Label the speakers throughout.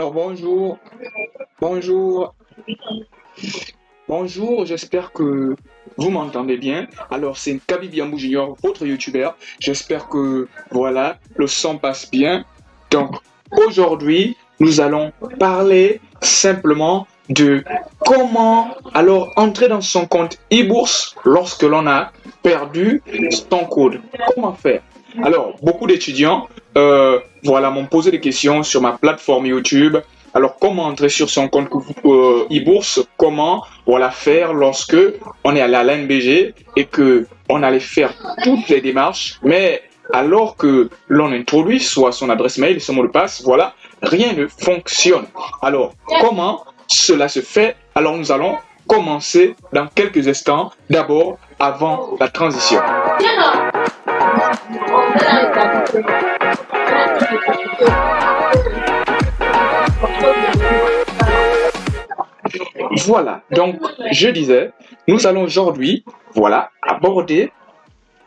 Speaker 1: Alors bonjour, bonjour, bonjour, j'espère que vous m'entendez bien. Alors c'est Kaby Biambou Junior, votre youtubeur. J'espère que voilà, le son passe bien. Donc aujourd'hui, nous allons parler simplement de comment alors entrer dans son compte e-bourse lorsque l'on a perdu son code. Comment faire? Alors, beaucoup d'étudiants euh, voilà, m'ont posé des questions sur ma plateforme YouTube. Alors, comment entrer sur son compte euh, e-bourse? Comment voilà, faire lorsque on est allé à l'NBG et que on allait faire toutes les démarches, mais alors que l'on introduit soit son adresse mail, son mot de passe, voilà, rien ne fonctionne. Alors, comment cela se fait? Alors, nous allons commencer dans quelques instants, d'abord avant la transition. Voilà, donc je disais, nous allons aujourd'hui, voilà, aborder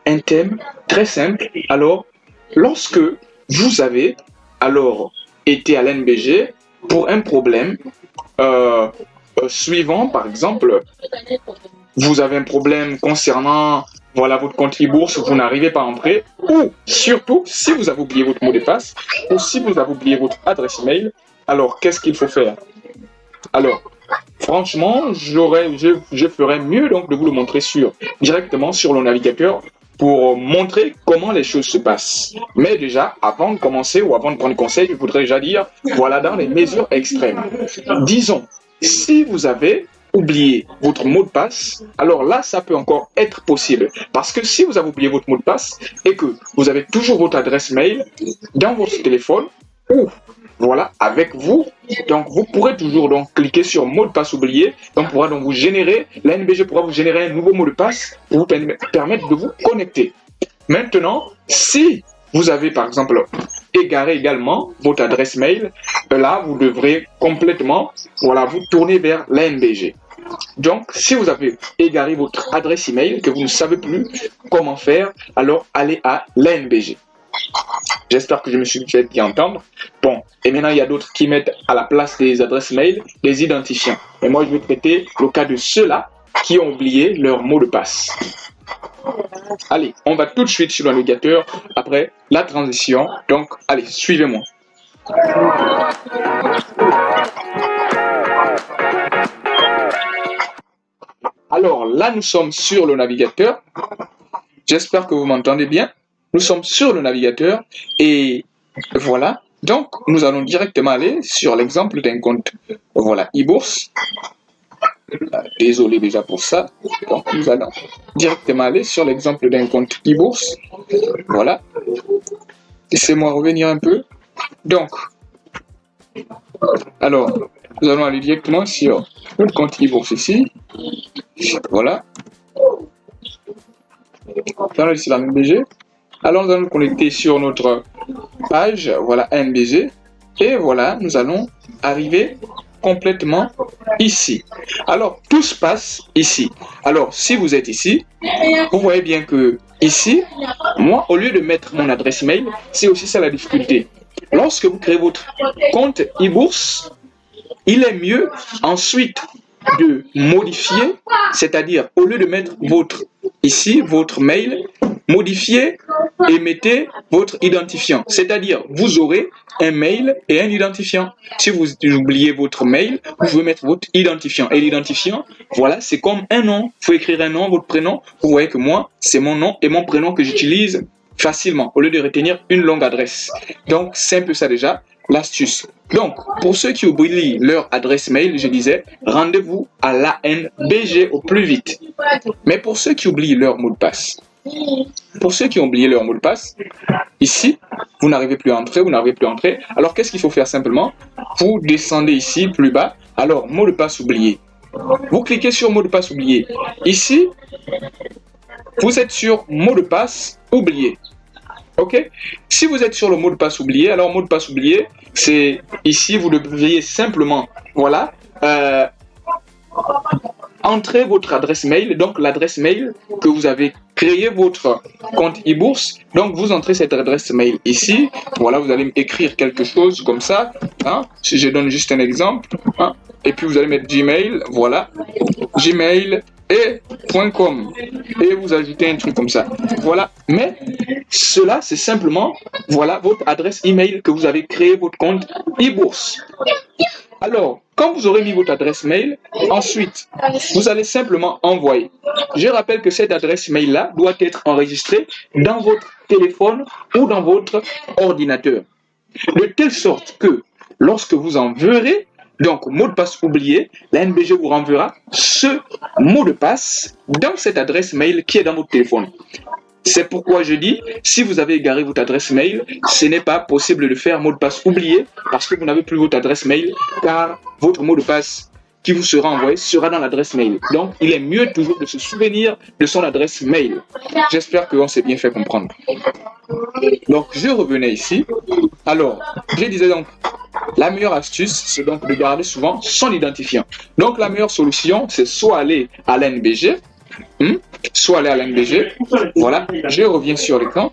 Speaker 1: un thème très simple. Alors, lorsque vous avez alors été à l'NBG pour un problème euh, euh, suivant, par exemple, vous avez un problème concernant voilà votre compte e-bourse, vous n'arrivez pas à entrer, ou surtout si vous avez oublié votre mot de passe, ou si vous avez oublié votre adresse email, alors qu'est-ce qu'il faut faire? Alors, franchement, je, je ferais mieux donc de vous le montrer sur directement sur le navigateur pour montrer comment les choses se passent. Mais déjà, avant de commencer ou avant de prendre conseil, je voudrais déjà dire, voilà dans les mesures extrêmes. Disons, si vous avez oublié votre mot de passe, alors là, ça peut encore être possible. Parce que si vous avez oublié votre mot de passe et que vous avez toujours votre adresse mail dans votre téléphone ou voilà, avec vous, donc vous pourrez toujours donc cliquer sur mot de passe oublié, donc pourra donc vous générer, l'ANBG pourra vous générer un nouveau mot de passe pour vous permettre de vous connecter. Maintenant, si vous avez par exemple égaré également votre adresse mail, là vous devrez complètement voilà, vous tourner vers l'ANBG. Donc, si vous avez égaré votre adresse email, que vous ne savez plus comment faire, alors allez à l'ANBG. J'espère que je me suis fait bien entendre. Bon, et maintenant il y a d'autres qui mettent à la place des adresses mail des identifiants. Et moi je vais traiter le cas de ceux-là qui ont oublié leur mot de passe. Allez, on va tout de suite sur le après la transition. Donc, allez, suivez-moi. Alors là, nous sommes sur le navigateur. J'espère que vous m'entendez bien. Nous sommes sur le navigateur et voilà. Donc, nous allons directement aller sur l'exemple d'un compte, voilà, e-bourse. Désolé déjà pour ça. Donc, nous allons directement aller sur l'exemple d'un compte e-bourse. Voilà. Laissez-moi revenir un peu. Donc, alors, nous allons aller directement sur le compte e-bourse ici. Voilà. Dans ici la MBG. Alors nous allons connecter sur notre page, voilà MBG. Et voilà, nous allons arriver complètement ici. Alors, tout se passe ici. Alors, si vous êtes ici, vous voyez bien que ici, moi, au lieu de mettre mon adresse email, c'est aussi ça la difficulté. Lorsque vous créez votre compte e-bourse, il est mieux ensuite de modifier, c'est-à-dire au lieu de mettre votre ici, votre mail, modifiez et mettez votre identifiant. C'est-à-dire, vous aurez un mail et un identifiant. Si vous oubliez votre mail, vous pouvez mettre votre identifiant. Et l'identifiant, voilà, c'est comme un nom. Il faut écrire un nom, votre prénom. Vous voyez que moi, c'est mon nom et mon prénom que j'utilise facilement au lieu de retenir une longue adresse. Donc, c'est un peu ça déjà l'astuce. Donc, pour ceux qui oublient leur adresse mail, je disais, rendez-vous à l'ANBG au plus vite. Mais pour ceux qui oublient leur mot de passe, pour ceux qui ont oublié leur mot de passe, ici, vous n'arrivez plus à entrer, vous n'arrivez plus à entrer. Alors, qu'est-ce qu'il faut faire simplement? Vous descendez ici, plus bas. Alors, mot de passe oublié. Vous cliquez sur mot de passe oublié. Ici, vous êtes sur mot de passe oublié. Ok? Si vous êtes sur le mot de passe oublié, alors mot de passe oublié, c'est ici, vous devriez simplement, voilà, euh, entrer votre adresse mail, donc l'adresse mail que vous avez créé votre compte e-bourse. Donc vous entrez cette adresse mail ici. Voilà, vous allez écrire quelque chose comme ça. Hein, si je donne juste un exemple, hein, et puis vous allez mettre Gmail, voilà, Gmail et .com et vous ajoutez un truc comme ça. Voilà, mais cela c'est simplement voilà votre adresse email que vous avez créé votre compte e-bourse. Alors, quand vous aurez mis votre adresse mail, ensuite, vous allez simplement envoyer. Je rappelle que cette adresse mail-là doit être enregistrée dans votre téléphone ou dans votre ordinateur. De telle sorte que lorsque vous en verrez, donc mot de passe oublié, la NBG vous renverra ce mot de passe dans cette adresse mail qui est dans votre téléphone. C'est pourquoi je dis, si vous avez égaré votre adresse mail, ce n'est pas possible de faire mot de passe oublié parce que vous n'avez plus votre adresse mail car votre mot de passe qui vous sera envoyé sera dans l'adresse mail. Donc, il est mieux toujours de se souvenir de son adresse mail. J'espère qu'on s'est bien fait comprendre. Donc, je revenais ici. Alors, je disais donc, la meilleure astuce, c'est donc de garder souvent son identifiant. Donc, la meilleure solution, c'est soit aller à l'NBG, hmm, soit aller à l'NBG. Voilà, je reviens sur l'écran.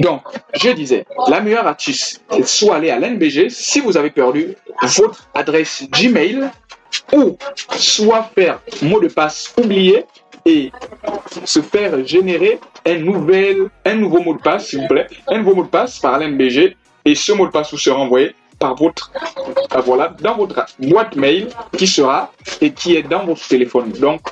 Speaker 1: Donc, je disais, la meilleure astuce, c'est soit aller à l'NBG si vous avez perdu votre adresse Gmail ou soit faire mot de passe oublié et se faire générer un, un nouveau mot de passe, s'il vous plaît, un nouveau mot de passe par l'NBG et ce mot de passe vous sera envoyé par votre, euh, voilà, dans votre boîte mail qui sera et qui est dans votre téléphone. Donc,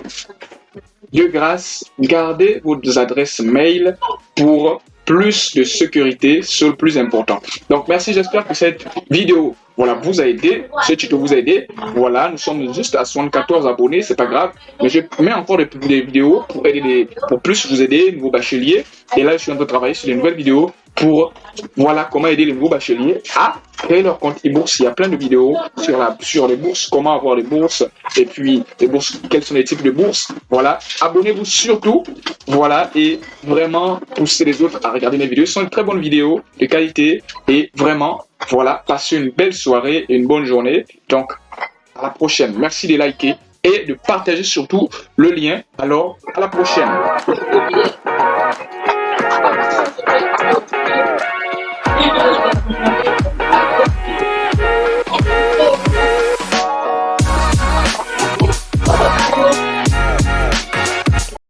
Speaker 1: de grâce, gardez vos adresses mail pour plus de sécurité, c'est le plus important. Donc merci, j'espère que cette vidéo voilà, vous a aidé, ce tuto vous a aidé. Voilà, nous sommes juste à 74 abonnés, c'est pas grave. Mais je mets encore des, vidéos pour aider les, pour plus vous aider, nouveaux bacheliers. Et là, je suis en train de travailler sur des nouvelles vidéos pour voilà comment aider les nouveaux bacheliers à créer leur compte e-bourse. Il y a plein de vidéos sur, la, sur les bourses, comment avoir les bourses, et puis les bourses, quels sont les types de bourses. Voilà, abonnez-vous surtout, voilà, et vraiment poussez les autres à regarder mes vidéos. Ce sont de très bonnes vidéos de qualité, et vraiment, voilà, passez une belle soirée et une bonne journée. Donc, à la prochaine. Merci de liker et de partager surtout le lien. Alors, à la prochaine.